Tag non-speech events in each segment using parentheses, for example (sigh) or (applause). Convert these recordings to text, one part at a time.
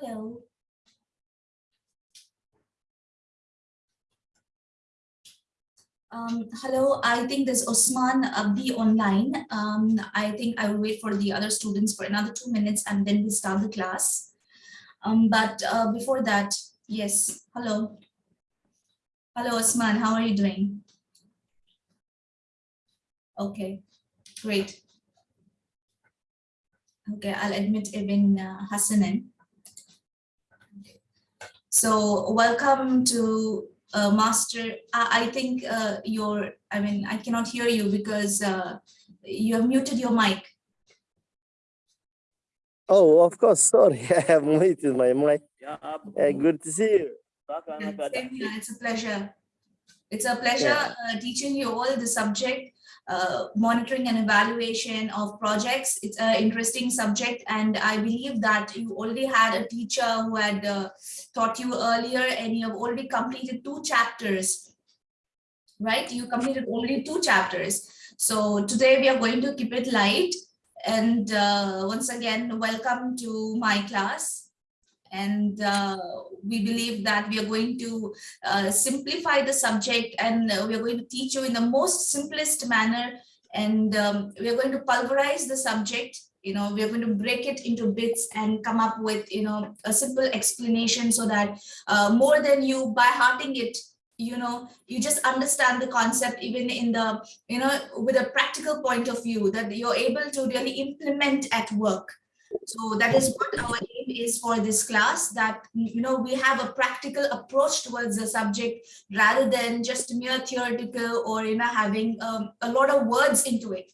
Hello. Um, hello, I think there's Osman Abdi online. Um, I think I will wait for the other students for another two minutes and then we start the class. Um, but uh, before that, yes, hello. Hello, Osman, how are you doing? Okay, great. Okay, I'll admit Ibn uh, Hassanin. So welcome to uh, Master. I, I think uh, you're, I mean, I cannot hear you because uh, you have muted your mic. Oh, of course. Sorry, (laughs) I have muted my mic. Ya Uh, good to see you. Yeah, same here. It's a pleasure. It's a pleasure uh, teaching you all the subject, uh, monitoring and evaluation of projects. It's an interesting subject and I believe that you already had a teacher who had uh, taught you earlier and you have already completed two chapters, right? You completed only two chapters. So today we are going to keep it light and uh, once again, welcome to my class and uh, we believe that we are going to uh, simplify the subject and we are going to teach you in the most simplest manner. And um, we are going to pulverize the subject you know we are going to break it into bits and come up with you know a simple explanation so that uh, more than you by hearting it you know you just understand the concept even in the you know with a practical point of view that you're able to really implement at work. So that is what our is for this class that, you know, we have a practical approach towards the subject rather than just mere theoretical or, you know, having um, a lot of words into it.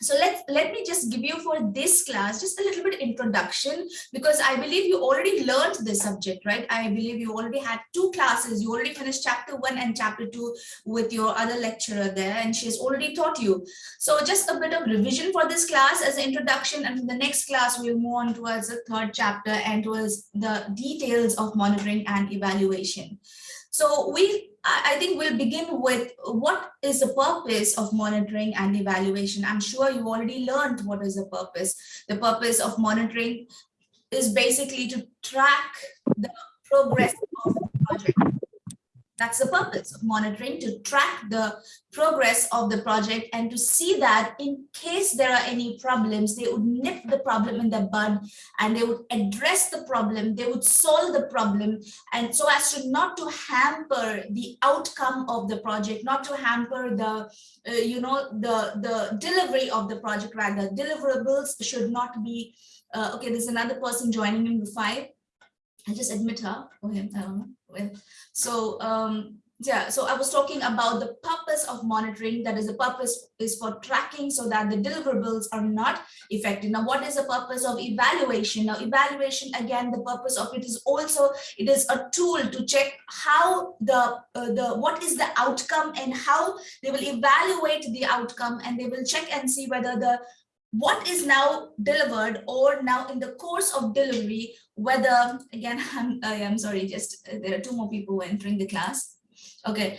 So let let me just give you for this class just a little bit introduction because I believe you already learned this subject, right? I believe you already had two classes. You already finished chapter one and chapter two with your other lecturer there and she has already taught you. So just a bit of revision for this class as an introduction and in the next class we'll move on towards the third chapter and towards the details of monitoring and evaluation. So we, I think we'll begin with what is the purpose of monitoring and evaluation. I'm sure you already learned what is the purpose. The purpose of monitoring is basically to track the progress of the project. That's the purpose of monitoring, to track the progress of the project and to see that in case there are any problems, they would nip the problem in the bud and they would address the problem, they would solve the problem and so as to not to hamper the outcome of the project, not to hamper the, uh, you know, the, the delivery of the project, rather deliverables should not be, uh, okay, there's another person joining in the five. I just admit her I don't know. Well, so um, yeah, so I was talking about the purpose of monitoring. That is the purpose is for tracking so that the deliverables are not affected. Now, what is the purpose of evaluation? Now, evaluation again, the purpose of it is also it is a tool to check how the uh, the what is the outcome and how they will evaluate the outcome and they will check and see whether the what is now delivered or now in the course of delivery, whether, again, (laughs) I'm, I am sorry, just uh, there are two more people entering the class. Okay,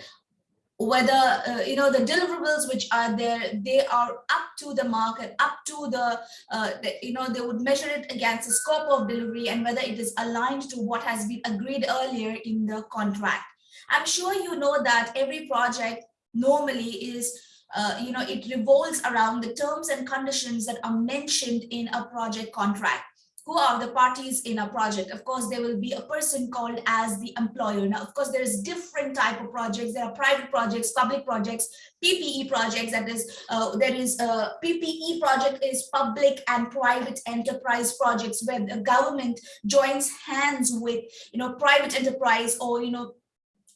whether, uh, you know, the deliverables which are there, they are up to the market, up to the, uh, the, you know, they would measure it against the scope of delivery and whether it is aligned to what has been agreed earlier in the contract. I'm sure you know that every project normally is uh, you know, it revolves around the terms and conditions that are mentioned in a project contract. Who are the parties in a project? Of course, there will be a person called as the employer. Now, of course, there's different type of projects. There are private projects, public projects, PPE projects. That is, uh, there is a PPE project is public and private enterprise projects where the government joins hands with, you know, private enterprise or, you know,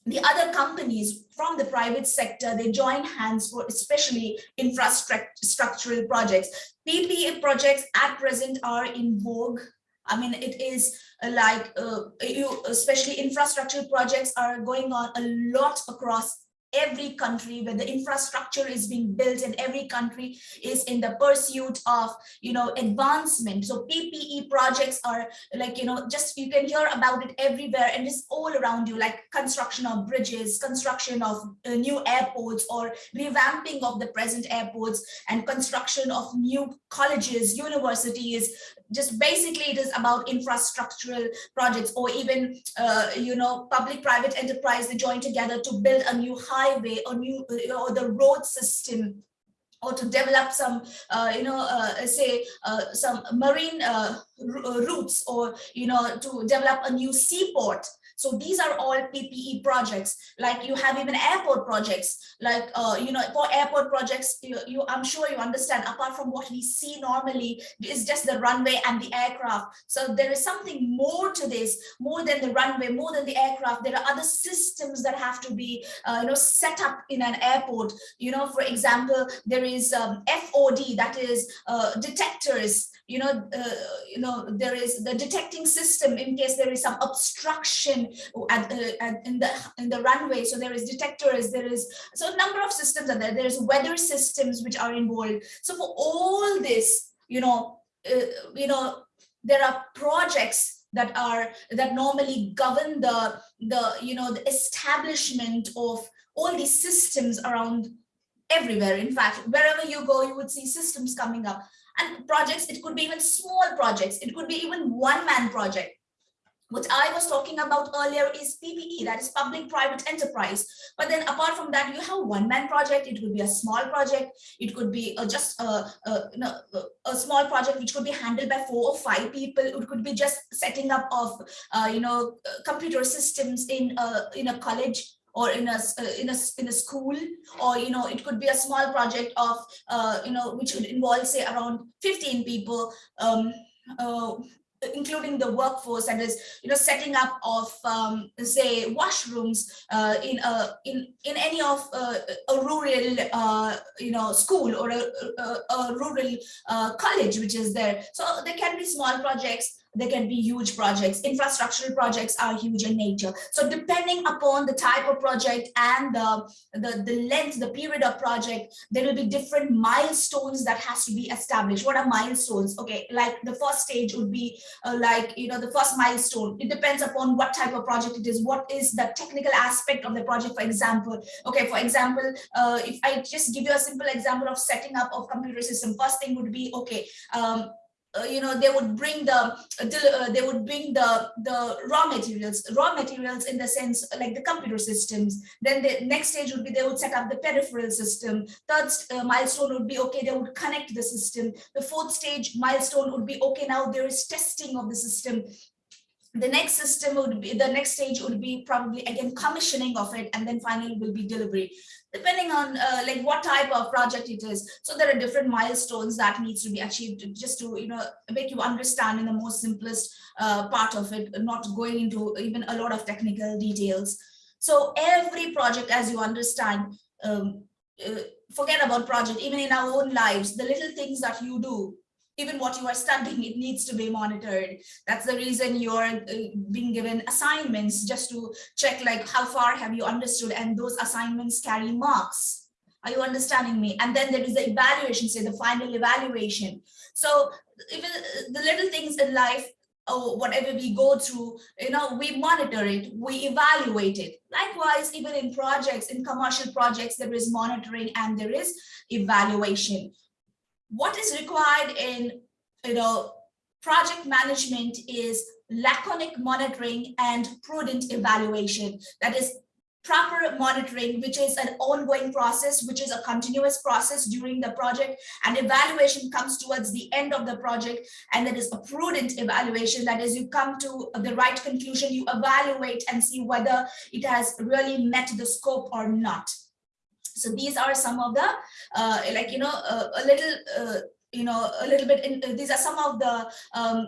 the other companies from the private sector, they join hands for especially infrastructural projects. PPA projects at present are in vogue. I mean, it is like, uh, you, especially infrastructure projects are going on a lot across every country where the infrastructure is being built and every country is in the pursuit of you know advancement. So ppe projects are like you know just you can hear about it everywhere and it's all around you like construction of bridges construction of uh, new airports or revamping of the present airports and construction of new colleges universities just basically it is about infrastructural projects or even uh, you know public private enterprise they join together to build a new highway or new uh, or the road system or to develop some, uh, you know, uh, say uh, some marine uh, routes or, you know, to develop a new seaport so these are all PPE projects, like you have even airport projects, like, uh, you know, for airport projects, you, you, I'm sure you understand, apart from what we see normally, is just the runway and the aircraft. So there is something more to this, more than the runway, more than the aircraft. There are other systems that have to be, uh, you know, set up in an airport. You know, for example, there is um, FOD, that is uh, detectors, you know, uh, you know, there is the detecting system in case there is some obstruction at, at, in the in the runway. So there is detectors, there is so a number of systems are there. There's weather systems which are involved. So for all this, you know, uh, you know, there are projects that are that normally govern the the you know the establishment of all these systems around everywhere in fact wherever you go you would see systems coming up and projects it could be even small projects it could be even one man project what I was talking about earlier is PPE, that is public-private enterprise. But then apart from that, you have one-man project. It could be a small project. It could be uh, just a, a, a, small project which could be handled by four or five people. It could be just setting up of, uh, you know, computer systems in a, in a college or in a in a in a school or you know it could be a small project of uh, you know which would involve say around 15 people um, uh, including the workforce and is you know setting up of um, say washrooms uh, in a in in any of uh, a rural uh, you know school or a, a, a rural uh, college which is there. So there can be small projects they can be huge projects. Infrastructural projects are huge in nature. So depending upon the type of project and the, the, the length, the period of project, there will be different milestones that has to be established. What are milestones? Okay, like the first stage would be uh, like, you know, the first milestone. It depends upon what type of project it is. What is the technical aspect of the project, for example? Okay, for example, uh, if I just give you a simple example of setting up of computer system, first thing would be, okay, um, uh, you know they would bring the uh, they would bring the the raw materials raw materials in the sense like the computer systems. Then the next stage would be they would set up the peripheral system. Third uh, milestone would be okay they would connect the system. The fourth stage milestone would be okay now there is testing of the system. The next system would be the next stage would be probably again commissioning of it and then finally will be delivery depending on uh, like what type of project it is. So there are different milestones that needs to be achieved just to you know make you understand in the most simplest uh, part of it not going into even a lot of technical details. So every project as you understand um, uh, forget about project even in our own lives the little things that you do even what you are studying, it needs to be monitored. That's the reason you're uh, being given assignments just to check like how far have you understood and those assignments carry marks. Are you understanding me? And then there is the evaluation, say the final evaluation. So even uh, the little things in life or whatever we go through, you know, we monitor it, we evaluate it. Likewise, even in projects, in commercial projects, there is monitoring and there is evaluation what is required in you know project management is laconic monitoring and prudent evaluation. That is proper monitoring which is an ongoing process which is a continuous process during the project. And evaluation comes towards the end of the project and that is a prudent evaluation. That is you come to the right conclusion you evaluate and see whether it has really met the scope or not so these are some of the uh, like you know uh, a little uh, you know a little bit in, these are some of the um,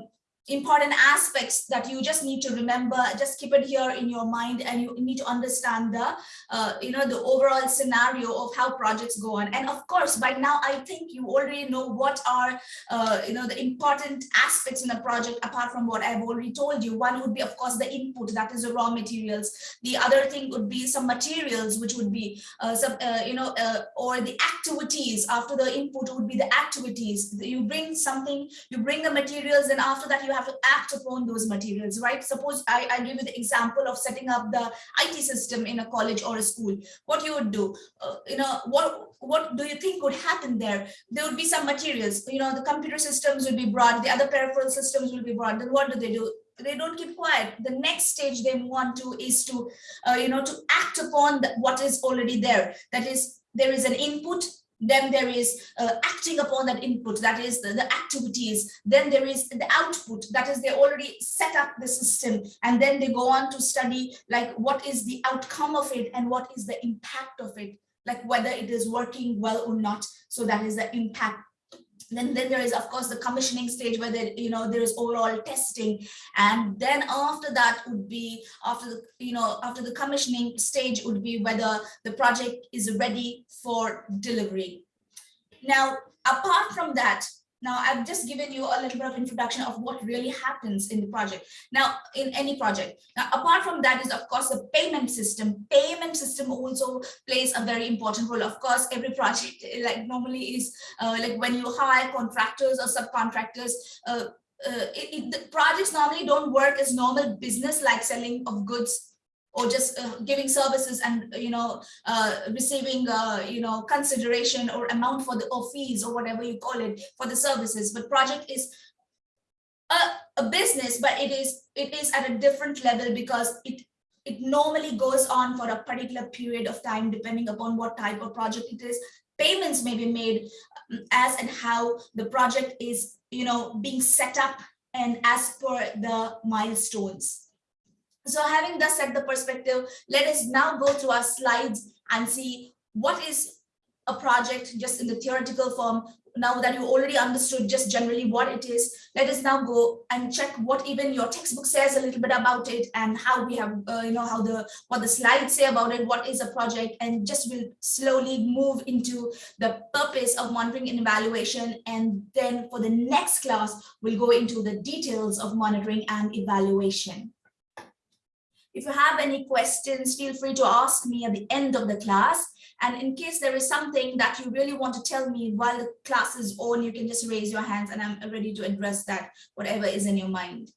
important aspects that you just need to remember just keep it here in your mind and you need to understand the uh, you know the overall scenario of how projects go on. And of course by now i think you already know what are uh, you know the important aspects in a project apart from what i've already told you. One would be of course the input that is the raw materials. The other thing would be some materials which would be uh, some uh, you know uh, or the activities. After the input would be the activities. You bring something you bring the materials and after that you have to act upon those materials, right? Suppose I, I give you the example of setting up the IT system in a college or a school. What you would do, uh, you know, what what do you think would happen there? There would be some materials, you know, the computer systems will be brought, the other peripheral systems will be brought. Then what do they do? they don't keep quiet the next stage they want to is to uh, you know to act upon the, what is already there that is there is an input then there is uh, acting upon that input that is the, the, activities then there is the output that is they already set up the system and then they go on to study like what is the outcome of it and what is the impact of it like whether it is working well or not. So that is the impact then, then there is of course the commissioning stage where there, you know there is overall testing. And then after that would be after the you know after the commissioning stage would be whether the project is ready for delivery. Now apart from that now, I've just given you a little bit of introduction of what really happens in the project. Now, in any project. Now, apart from that is, of course, the payment system. Payment system also plays a very important role. Of course, every project, like normally is uh, like when you hire contractors or subcontractors, uh, uh, it, it, the projects normally don't work as normal business like selling of goods or just uh, giving services and you know uh, receiving uh, you know consideration or amount for the or fees or whatever you call it for the services. But project is a, a business but it is it is at a different level because it it normally goes on for a particular period of time depending upon what type of project it is. Payments may be made um, as and how the project is you know being set up and as per the milestones so having thus set the perspective, let us now go to our slides and see what is a project just in the theoretical form. Now that you already understood just generally what it is, let us now go and check what even your textbook says a little bit about it and how we have, uh, you know, how the what the slides say about it, what is a project, and just will slowly move into the purpose of monitoring and evaluation. And then for the next class, we'll go into the details of monitoring and evaluation. If you have any questions, feel free to ask me at the end of the class. And in case there is something that you really want to tell me while the class is on, you can just raise your hands and I'm ready to address that, whatever is in your mind.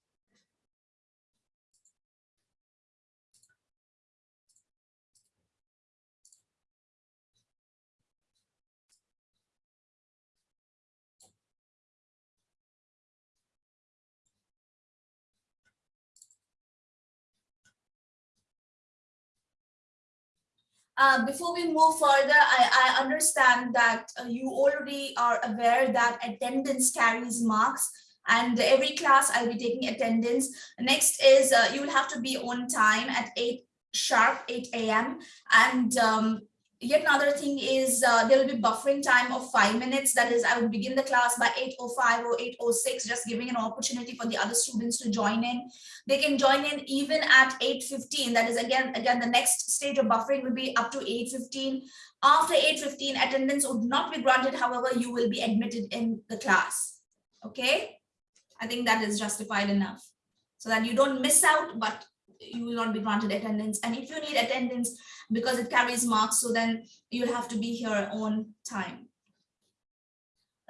Uh, before we move further, I, I understand that uh, you already are aware that attendance carries marks and every class I'll be taking attendance. Next is uh, you will have to be on time at 8 sharp, 8 a.m. And um, yet another thing is uh, there will be buffering time of five minutes. That is, I will begin the class by 8.05 or 8.06, just giving an opportunity for the other students to join in. They can join in even at 8.15. That is, again, again, the next stage of buffering will be up to 8.15. After 8.15, attendance would not be granted. However, you will be admitted in the class. Okay? I think that is justified enough so that you don't miss out, but you will not be granted attendance. And if you need attendance, because it carries marks. So then you'll have to be here on time.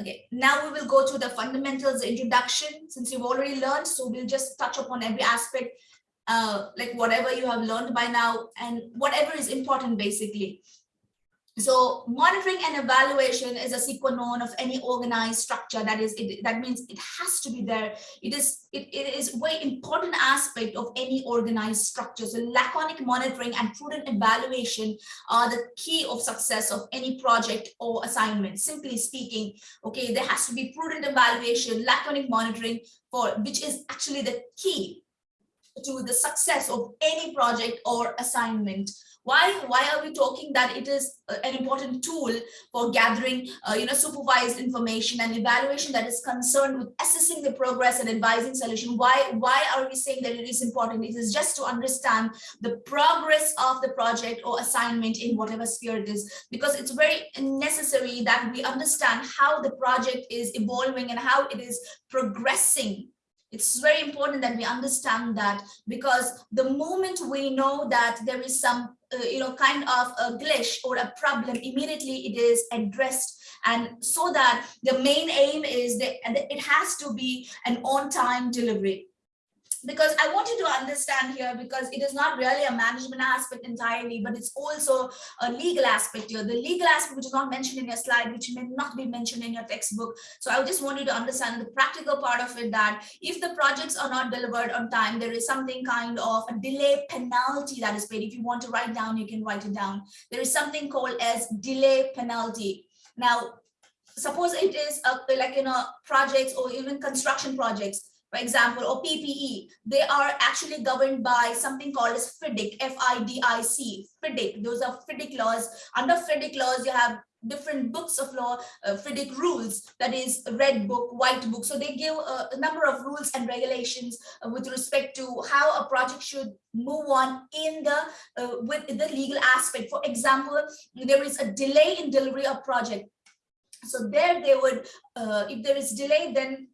Okay, now we will go to the fundamentals introduction since you've already learned. So we'll just touch upon every aspect, uh, like whatever you have learned by now and whatever is important basically. So monitoring and evaluation is a sequence of any organized structure. That is, it, that means it has to be there. It is it, it is very important aspect of any organized structure. So laconic monitoring and prudent evaluation are the key of success of any project or assignment. Simply speaking, okay, there has to be prudent evaluation, laconic monitoring for which is actually the key to the success of any project or assignment Why, why are we talking that it is an important tool for gathering, uh, you know, supervised information and evaluation that is concerned with assessing the progress and advising solution? Why, why are we saying that it is important? It is just to understand the progress of the project or assignment in whatever sphere it is, because it's very necessary that we understand how the project is evolving and how it is progressing. It's very important that we understand that because the moment we know that there is some, uh, you know, kind of a glitch or a problem, immediately it is addressed. And so that the main aim is that it has to be an on-time delivery because I want you to understand here because it is not really a management aspect entirely, but it's also a legal aspect here. The legal aspect which is not mentioned in your slide, which may not be mentioned in your textbook. So I just want you to understand the practical part of it that if the projects are not delivered on time, there is something kind of a delay penalty that is paid. If you want to write down, you can write it down. There is something called as delay penalty. Now, suppose it is a, like, you know, projects or even construction projects for example, or PPE, they are actually governed by something called as FIDIC, F-I-D-I-C, FIDIC. Those are FIDIC laws. Under FIDIC laws, you have different books of law, uh, FIDIC rules, that is red book, white book. So they give a, a number of rules and regulations uh, with respect to how a project should move on in the uh, with the legal aspect. For example, there is a delay in delivery of project. So there they would, uh, if there is delay, then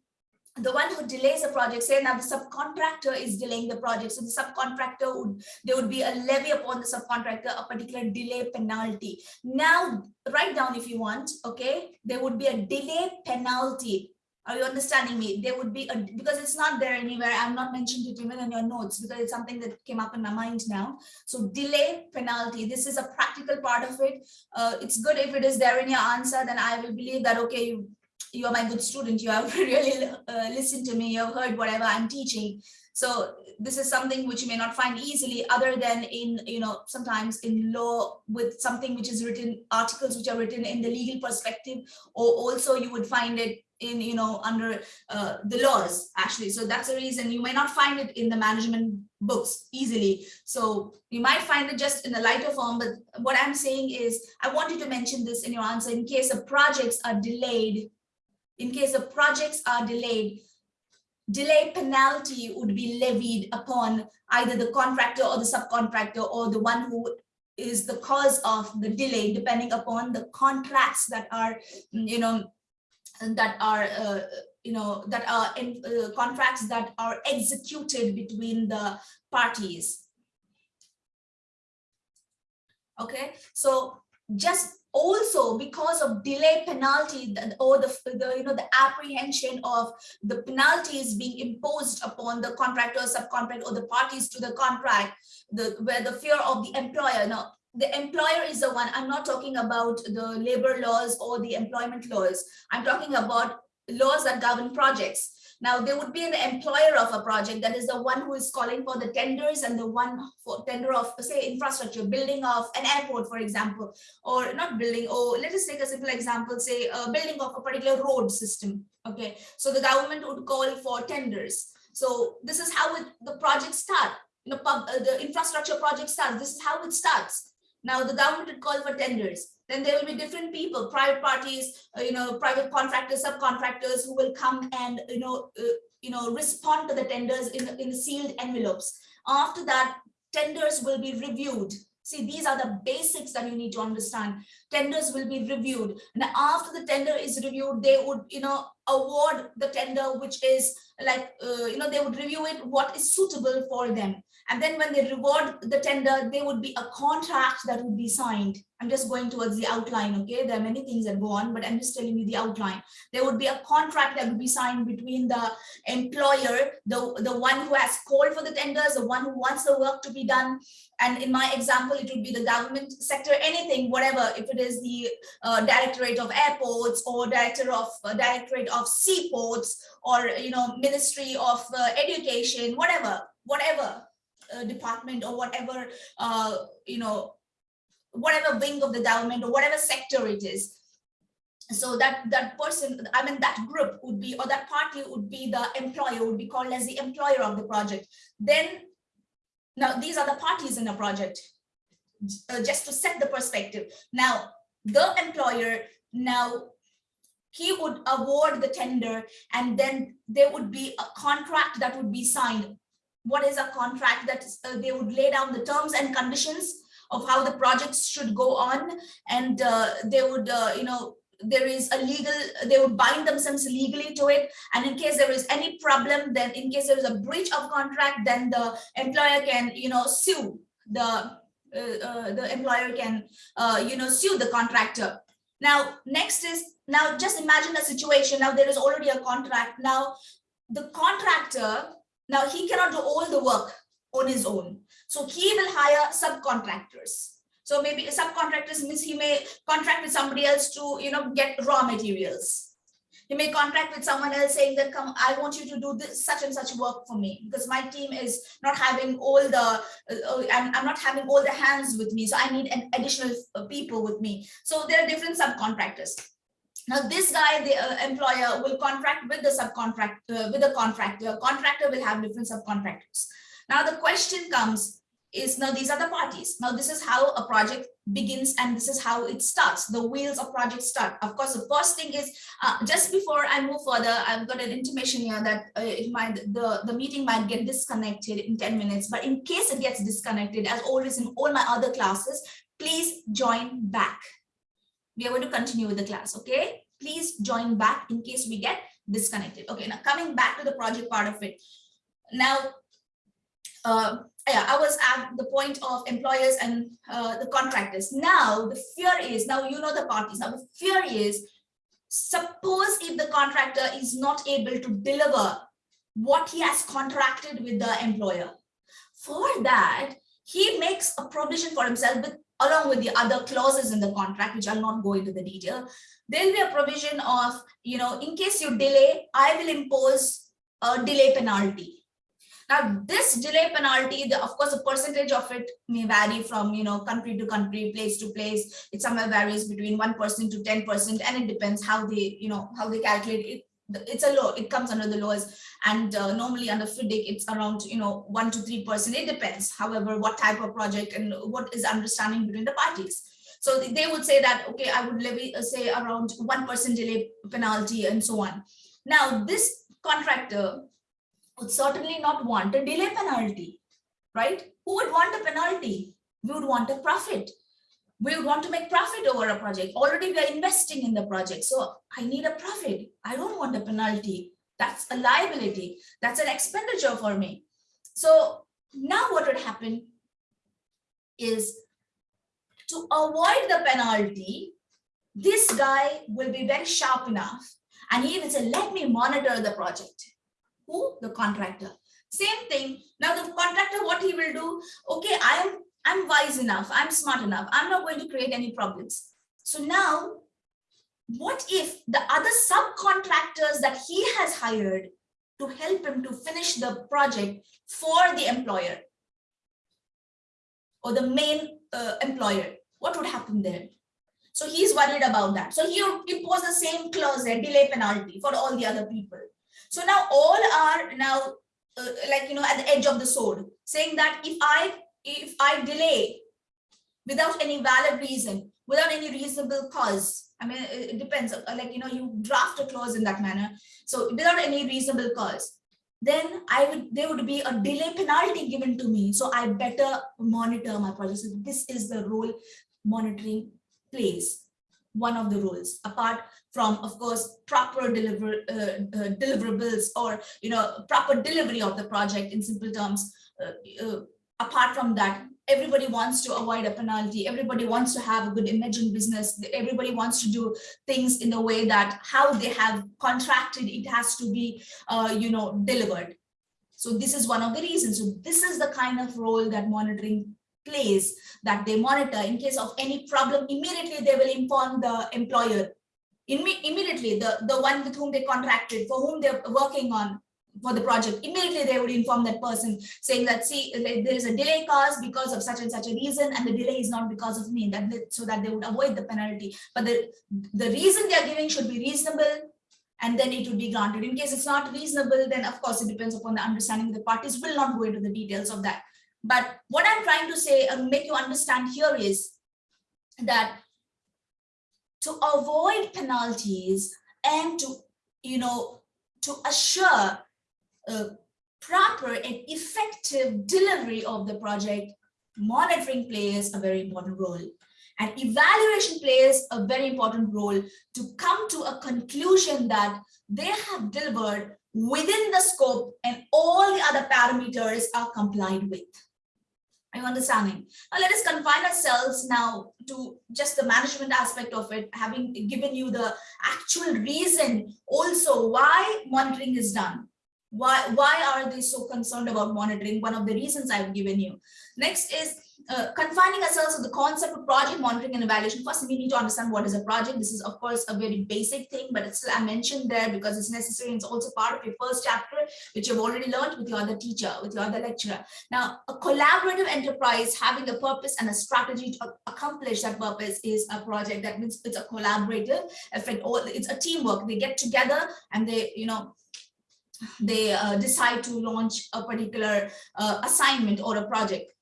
the one who delays a project, say now the subcontractor is delaying the project, so the subcontractor would, there would be a levy upon the subcontractor, a particular delay penalty. Now, write down if you want, okay, there would be a delay penalty. Are you understanding me? There would be a, because it's not there anywhere. I'm not mentioned it even in your notes because it's something that came up in my mind now. So delay penalty, this is a practical part of it. Uh, it's good if it is there in your answer, then I will believe that, okay, you you are my good student, you have (laughs) really uh, listened to me, you have heard whatever I'm teaching. So this is something which you may not find easily other than in, you know, sometimes in law with something which is written, articles which are written in the legal perspective, or also you would find it in, you know, under uh, the laws actually. So that's the reason you may not find it in the management books easily. So you might find it just in a lighter form, but what I'm saying is I wanted to mention this in your answer in case the projects are delayed in case the projects are delayed, delay penalty would be levied upon either the contractor or the subcontractor or the one who is the cause of the delay, depending upon the contracts that are, you know, that are, uh, you know, that are in uh, contracts that are executed between the parties. Okay, so just also because of delay penalty or the, the you know the apprehension of the penalties being imposed upon the contractor subcontract or the parties to the contract the where the fear of the employer. Now the employer is the one i'm not talking about the labor laws or the employment laws. I'm talking about laws that govern projects now, there would be an employer of a project that is the one who is calling for the tenders and the one for tender of, say, infrastructure, building of an airport, for example, or not building, or let us take a simple example, say, building of a particular road system. Okay, so the government would call for tenders. So this is how it, the project start. You know, uh, the infrastructure project starts. This is how it starts. Now the government would call for tenders then there will be different people, private parties, uh, you know, private contractors, subcontractors who will come and, you know, uh, you know, respond to the tenders in, in sealed envelopes. After that, tenders will be reviewed. See, these are the basics that you need to understand. Tenders will be reviewed. And after the tender is reviewed, they would, you know, award the tender, which is like, uh, you know, they would review it, what is suitable for them. And then when they reward the tender, there would be a contract that would be signed. I'm just going towards the outline, okay? There are many things that go on, but I'm just telling you the outline. There would be a contract that would be signed between the employer, the, the one who has called for the tenders, the one who wants the work to be done. And in my example, it would be the government sector, anything, whatever, if it is the uh, Directorate of Airports or Director of uh, Directorate of Seaports or, you know, Ministry of uh, Education, whatever, whatever uh, department or whatever, uh, you know, whatever wing of the government or whatever sector it is. So that that person, I mean, that group would be, or that party would be the employer, would be called as the employer of the project. Then, now these are the parties in a project. uh, just to set the perspective. Now, the employer now he would award the tender and then there would be a contract that would be signed. What is a contract that uh, they would lay down the terms and conditions of how the projects should go on and uh, they would, uh, you know, there is a legal, they would bind themselves legally to it. And in case there is any problem, then in case there is a breach of contract, then the employer can, you know, sue the, uh, uh, the employer can, uh, you know, sue the contractor. Now, next is, now just imagine a situation, now there is already a contract. Now, the contractor, now he cannot do all the work on his own. So he will hire subcontractors. So maybe subcontractors means he may contract with somebody else to, you know, get raw materials. He may contract with someone else saying that, come, I want you to do this such and such work for me because my team is not having all the, uh, uh, I'm, I'm not having all the hands with me. So I need an additional uh, people with me. So there are different subcontractors. Now this guy, the uh, employer will contract with the subcontract, uh, with the contractor. Contractor will have different subcontractors. Now the question comes, is now these are the parties. Now this is how a project begins and this is how it starts. The wheels of project start. Of course, the first thing is uh, just before I move further, I've got an intimation here that uh, it might the, the meeting might get disconnected in 10 minutes. But in case it gets disconnected, as always in all my other classes, please join back. We are going to continue with the class, okay? Please join back in case we get disconnected. Okay, now coming back to the project part of it. Now, yeah, I was at the point of employers and uh, the contractors. Now the fear is, now you know the parties, now the fear is, suppose if the contractor is not able to deliver what he has contracted with the employer. For that, he makes a provision for himself with, along with the other clauses in the contract, which I'll not go into the detail. There'll be a provision of, you know, in case you delay, I will impose a delay penalty now, this delay penalty, the, of course, the percentage of it may vary from, you know, country to country, place to place. It somewhere varies between 1% to 10%, and it depends how they, you know, how they calculate it. It's a law, it comes under the laws. And uh, normally under FIDIC, it's around, you know, 1 to 3%. It depends, however, what type of project and what is understanding between the parties. So they would say that, okay, I would levy, uh, say, around 1% delay penalty and so on. Now, this contractor would certainly not want a delay penalty, right? Who would want a penalty? We would want a profit. We would want to make profit over a project. Already we are investing in the project. So I need a profit. I don't want a penalty. That's a liability. That's an expenditure for me. So now what would happen is to avoid the penalty, this guy will be very sharp enough and he will say, let me monitor the project who the contractor. Same thing. Now the contractor what he will do? Okay i am i'm wise enough. I'm smart enough. I'm not going to create any problems. So now what if the other subcontractors that he has hired to help him to finish the project for the employer? Or the main uh, employer? What would happen there so he's worried about that. So he impose the same clause there delay penalty for all the other people so now all are now uh, like, you know, at the edge of the sword saying that if I, if I delay without any valid reason, without any reasonable cause, I mean, it depends, uh, like, you know, you draft a clause in that manner. So without any reasonable cause, then I would, there would be a delay penalty given to me. So I better monitor my project. So this is the role monitoring plays one of the roles apart from of course proper deliver uh, uh, deliverables or you know proper delivery of the project in simple terms uh, uh, apart from that everybody wants to avoid a penalty. Everybody wants to have a good imaging business. Everybody wants to do things in a way that how they have contracted it has to be uh, you know delivered. So this is one of the reasons. So this is the kind of role that monitoring place that they monitor in case of any problem immediately they will inform the employer. Immediately the the one with whom they contracted for whom they're working on for the project immediately they would inform that person saying that see there is a delay caused because of such and such a reason and the delay is not because of me that so that they would avoid the penalty. But the the reason they are giving should be reasonable and then it would be granted. In case it's not reasonable then of course it depends upon the understanding the parties. Will not go into the details of that But what I'm trying to say and make you understand here is that to avoid penalties and to, you know, to assure a proper and effective delivery of the project, monitoring plays a very important role. And evaluation plays a very important role to come to a conclusion that they have delivered within the scope and all the other parameters are complied with. Are you understanding? Now let us confine ourselves now to just the management aspect of it, having given you the actual reason also why monitoring is done. Why, why are they so concerned about monitoring? One of the reasons I've given you. Next is uh, confining ourselves to the concept of project monitoring and evaluation, first we need to understand what is a project. This is of course a very basic thing, but it's still I mentioned there because it's necessary. It's also part of your first chapter, which you've already learned with your other teacher, with your other lecturer. Now, a collaborative enterprise having a purpose and a strategy to accomplish that purpose is a project. That means it's a collaborative effect, it's a teamwork. They get together and they, you know, they uh, decide to launch a particular uh, assignment or a project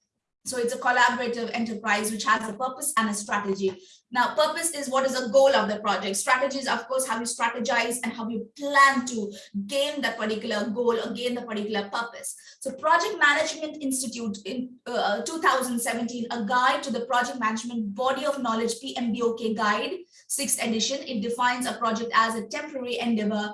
so it's a collaborative enterprise which has a purpose and a strategy. Now, purpose is what is the goal of the project. Strategies, of course, how you strategize and how you plan to gain that particular goal or gain the particular purpose. So Project Management Institute in uh, 2017, a guide to the project management body of knowledge PMBOK guide, sixth edition. It defines a project as a temporary endeavor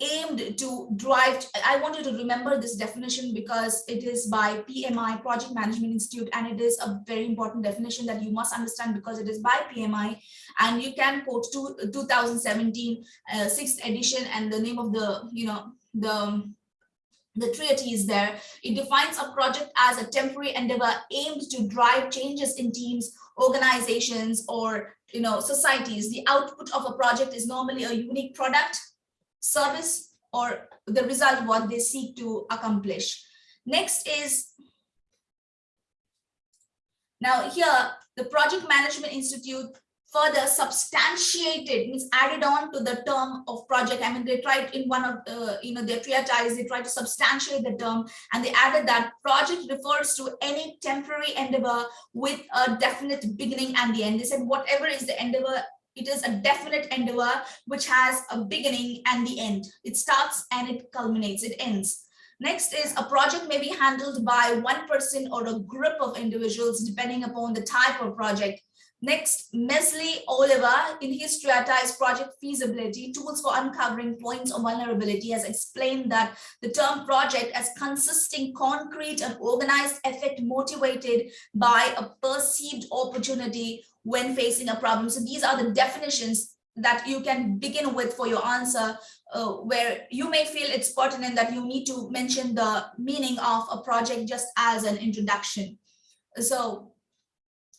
aimed to drive i want you to remember this definition because it is by pmi project management institute and it is a very important definition that you must understand because it is by pmi and you can quote to 2017 uh, sixth edition and the name of the you know the the treaty is there. It defines a project as a temporary endeavor aimed to drive changes in teams organizations or you know societies. The output of a project is normally a unique product service or the result what they seek to accomplish. Next is, now here, the Project Management Institute further substantiated, means added on to the term of project. I mean, they tried in one of, uh, you know, their treatise, they tried to substantiate the term and they added that project refers to any temporary endeavor with a definite beginning and the end. They said whatever is the endeavor it is a definite endeavor which has a beginning and the end. It starts and it culminates, it ends. Next is a project may be handled by one person or a group of individuals depending upon the type of project. Next, Mesly Oliver in his treatise Project Feasibility, Tools for Uncovering Points of Vulnerability has explained that the term project as consisting concrete and organized effect motivated by a perceived opportunity when facing a problem. So these are the definitions that you can begin with for your answer uh, where you may feel it's pertinent that you need to mention the meaning of a project just as an introduction. So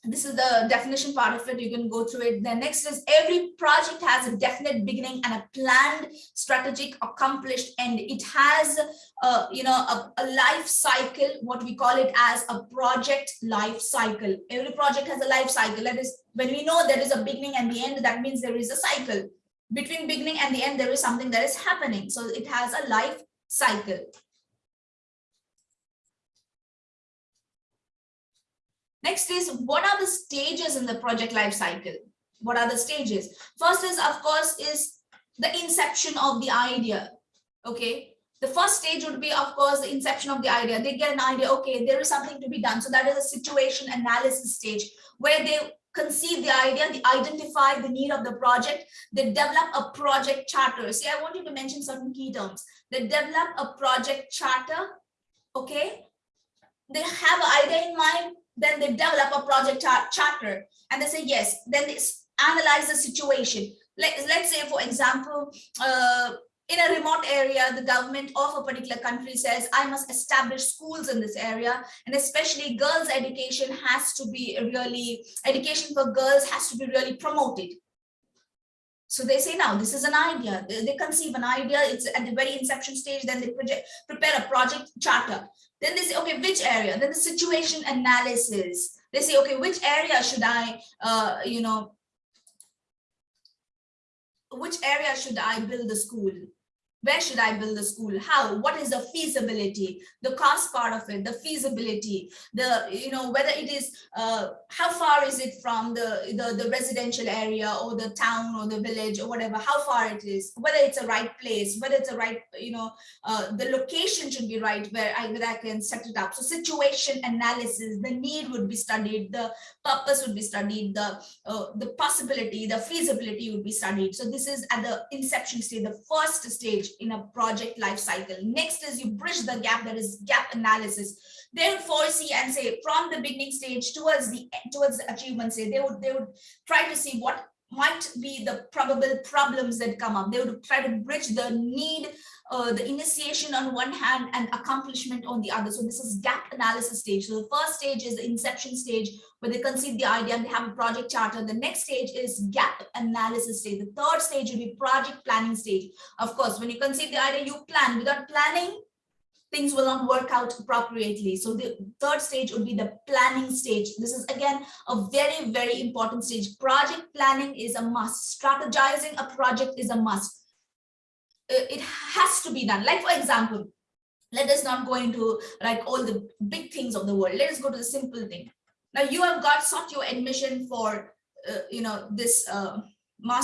this is the definition part of it. You can go through it. The next is every project has a definite beginning and a planned strategic accomplished end. It has uh, you know a, a, life cycle what we call it as a project life cycle. Every project has a life cycle. That is when we know there is a beginning and the end that means there is a cycle. Between beginning and the end there is something that is happening. So it has a life cycle Next is what are the stages in the project life cycle? What are the stages? First is, of course, is the inception of the idea. Okay. The first stage would be, of course, the inception of the idea. They get an idea, okay, there is something to be done. So that is a situation analysis stage where they conceive the idea, they identify the need of the project, they develop a project charter. See, I want you to mention certain key terms. They develop a project charter, okay? They have an idea in mind, then they develop a project charter and they say yes then they analyze the situation Let, let's say for example uh, in a remote area, the government of a particular country says, I must establish schools in this area. And especially girls education has to be really, education for girls has to be really promoted. So they say, now this is an idea. They, they conceive an idea. It's at the very inception stage. Then they project, prepare a project charter. Then they say, okay, which area? Then the situation analysis. They say, okay, which area should I, uh, you know, which area should I build the school? where should I build the school? How? What is the feasibility? The cost part of it, the feasibility, the, you know, whether it is, uh, how far is it from the, the, the residential area or the town or the village or whatever, how far it is, whether it's a right place, whether it's a right, you know, uh, the location should be right where I, where I can set it up. So situation analysis, the need would be studied, the purpose would be studied, the, uh, the possibility, the feasibility would be studied. So this is at the inception stage, the first stage in a project life cycle. Next is you bridge the gap, that is gap analysis. Would foresee and say from the beginning stage towards the towards the achievement stage, they would they would try to see what might be the probable problems that come up. They would try to bridge the need, uh, the initiation on one hand and accomplishment on the other. So this is gap analysis stage. So the first stage is the inception stage where they conceive the idea and they have a project charter. The next stage is gap analysis stage. The third stage will be project planning stage. Of course, when you conceive the idea, you plan. Without planning, things will not work out appropriately. So the third stage would be the planning stage. This is again a very, very important stage. Project planning is a must. Strategizing a project is a must. Uh, It has to be done. Like for example, let us not go into like all the big things of the world. Let us go to the simple thing. Now you have got sought your admission for, uh, you know, this uh,